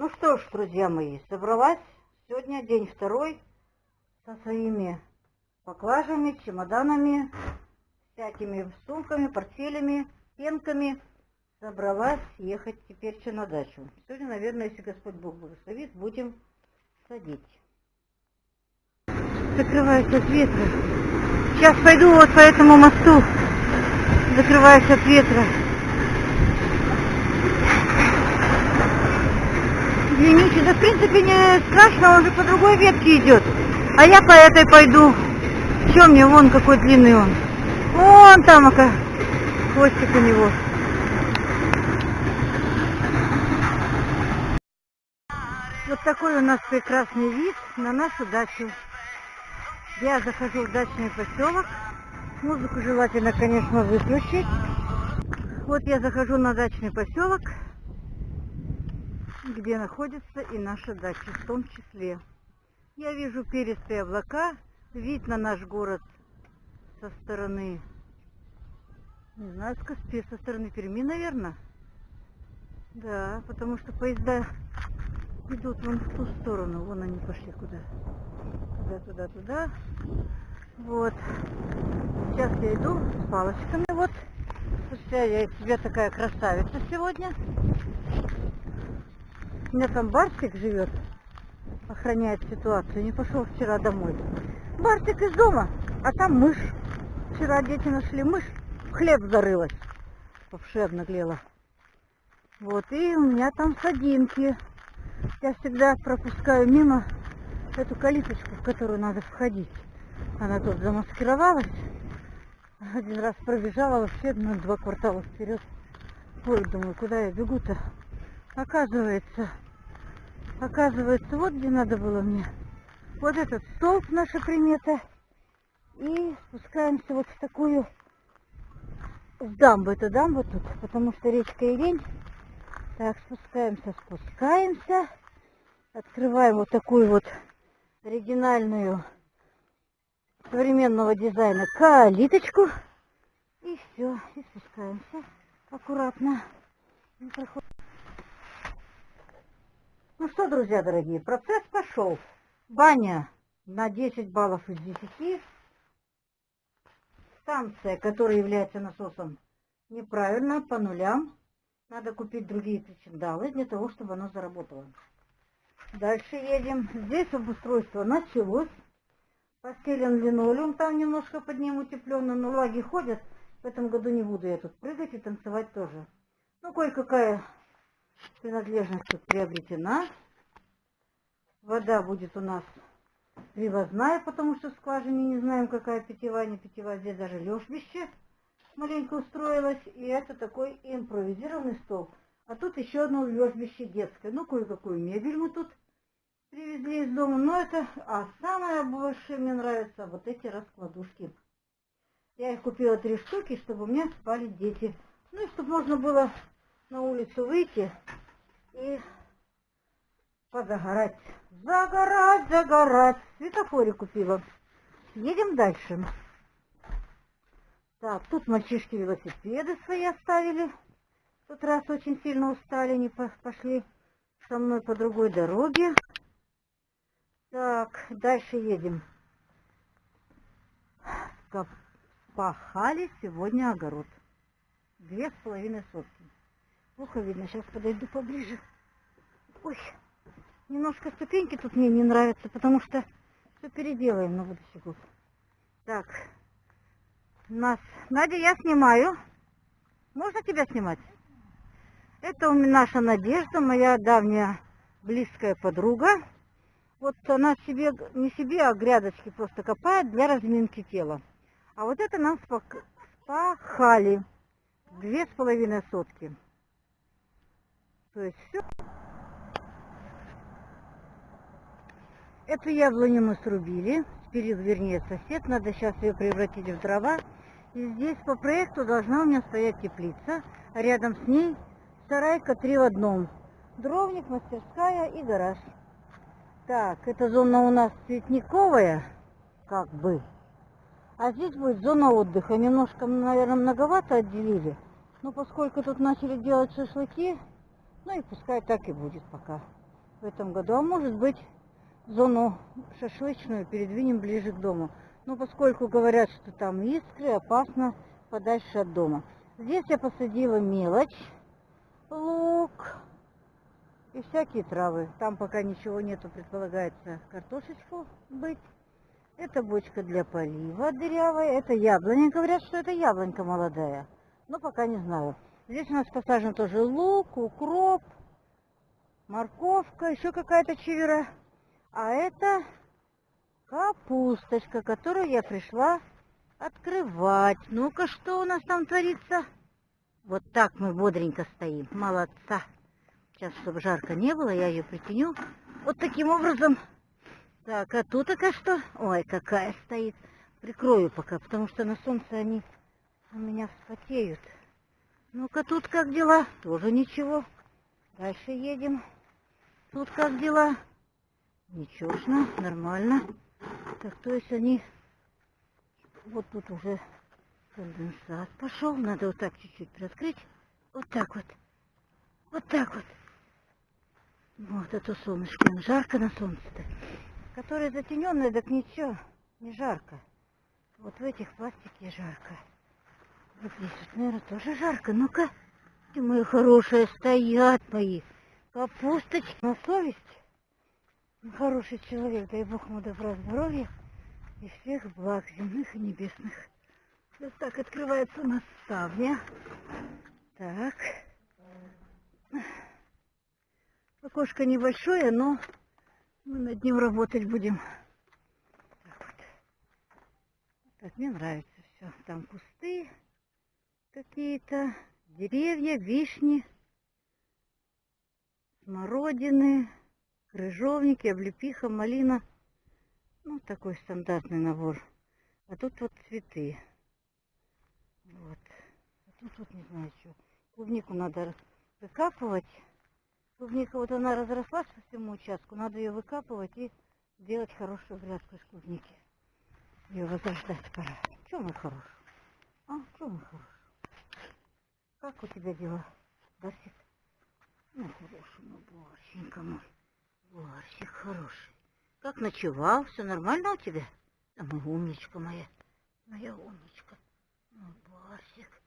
Ну что ж, друзья мои, собралась сегодня день второй со своими поклажами, чемоданами, всякими сумками, портфелями, пенками. Собралась ехать теперь еще на дачу. Сегодня, наверное, если Господь Бог благословит, будем садить. Закрываюсь от ветра. Сейчас пойду вот по этому мосту. Закрываюсь от ветра. Извините, да в принципе не страшно, он же по другой ветке идет. А я по этой пойду. Че мне, вон какой длинный он. Вон там, ака, хвостик у него. Вот такой у нас прекрасный вид на нашу дачу. Я захожу в дачный поселок. Музыку желательно, конечно, выключить. Вот я захожу на дачный поселок где находится и наша дача в том числе. Я вижу перистые облака, вид на наш город со стороны, не знаю, с Каспи, со стороны Перми, наверное. Да, потому что поезда идут вон в ту сторону, вон они пошли куда. Туда, туда, туда. Вот. Сейчас я иду с палочками, вот. Слушайте, я из себя такая красавица сегодня. У меня там Барсик живет, охраняет ситуацию. Не пошел вчера домой. Барсик из дома, а там мышь. Вчера дети нашли мышь, в хлеб зарылась. Вообще обнаглела. Вот, и у меня там садинки. Я всегда пропускаю мимо эту калиточку, в которую надо входить. Она тут замаскировалась. Один раз пробежала вообще на два квартала вперед. Ой, думаю, куда я бегу-то? Оказывается, оказывается, вот где надо было мне. Вот этот столб, наша примета. И спускаемся вот в такую, в дамбу. Это дамба тут, потому что речка Ирень. Так, спускаемся, спускаемся. Открываем вот такую вот оригинальную современного дизайна калиточку. И все, и спускаемся аккуратно. Ну что, друзья дорогие, процесс пошел. Баня на 10 баллов из 10. Станция, которая является насосом, неправильно, по нулям. Надо купить другие причиндалы для того, чтобы оно заработало. Дальше едем. Здесь обустройство началось. Постелен линолеум, там немножко под ним утепленно, но лаги ходят. В этом году не буду я тут прыгать и танцевать тоже. Ну, кое-какая Принадлежность тут приобретена. Вода будет у нас привозная, потому что в скважине не знаем, какая питьевая, не питьевая. Здесь даже лежбище маленько устроилось. И это такой импровизированный стол. А тут еще одно лежбище детское. Ну, кое-какую мебель мы тут привезли из дома. Но это... А самое больше мне нравятся вот эти раскладушки. Я их купила три штуки, чтобы у меня спали дети. Ну и чтобы можно было на улицу выйти и позагорать. Загорать, загорать. Светофоре купила. Едем дальше. Так, тут мальчишки велосипеды свои оставили. В тот раз очень сильно устали, не пошли со мной по другой дороге. Так, дальше едем. Пахали сегодня огород. Две с половиной сотки. Плохо видно, сейчас подойду поближе. Ой, немножко ступеньки тут мне не нравятся, потому что все переделаем на будущий год. Так, нас... Надя, я снимаю. Можно тебя снимать? Это у меня наша Надежда, моя давняя близкая подруга. Вот она себе, не себе, а грядочки просто копает для разминки тела. А вот это нам спахали. Две с половиной сотки. То есть все. Эту яблоню мы срубили, спилил, вернее, сосед. Надо сейчас ее превратить в дрова. И здесь по проекту должна у меня стоять теплица. А рядом с ней сарайка три в одном. Дровник, мастерская и гараж. Так, эта зона у нас цветниковая, как бы. А здесь будет зона отдыха. Немножко, наверное, многовато отделили. Но поскольку тут начали делать шашлыки, ну и пускай так и будет пока. в этом году. А может быть, зону шашлычную передвинем ближе к дому. Но поскольку говорят, что там искры, опасно подальше от дома. Здесь я посадила мелочь, лук и всякие травы. Там пока ничего нету, предполагается картошечку быть. Это бочка для полива дырявая. Это яблоня. Говорят, что это яблонька молодая. Но пока не знаю. Здесь у нас посажен тоже лук, укроп, морковка, еще какая-то чевера. А это капусточка, которую я пришла открывать. Ну-ка, что у нас там творится? Вот так мы бодренько стоим. Молодца. Сейчас, чтобы жарко не было, я ее притяню. Вот таким образом. Так, а тут пока что? Ой, какая стоит. Прикрою пока, потому что на солнце они у меня вспотеют. Ну-ка, тут как дела? Тоже ничего. Дальше едем. Тут как дела? Ничегошно, нормально. Так, то есть они... Вот тут уже конденсат пошел. Надо вот так чуть-чуть приоткрыть. Вот так вот. Вот так вот. Вот это солнышко. Жарко на солнце-то. Которое затененное, так ничего. Не жарко. Вот в этих пластике жарко. Вот здесь наверное, тоже жарко. Ну-ка. Мои хорошие стоят мои. Капусточки на совесть. Ну, хороший человек, дай Бог ему добра, здоровья и всех благ земных и небесных. Вот так открывается у нас ставня. Так. Окошко небольшое, но мы над ним работать будем. Так вот. Так, мне нравится все. Там кусты какие-то, деревья, вишни, смородины крыжовники, облепиха, малина. Ну, такой стандартный набор. А тут вот цветы. Вот. А тут вот не знаю что. Клубнику надо выкапывать. Клубника вот она разрослась по всему участку. Надо ее выкапывать и делать хорошую грядку из клубники. Ее возрождать пора. Че мой хороший? А, че мой хороший? Как у тебя дела, Барсик? Ну, хороший мой Барсенька мой. Барсик хороший. Как ночевал? Все нормально у тебя? Моя умничка моя. Моя умничка. Ну, Барсик.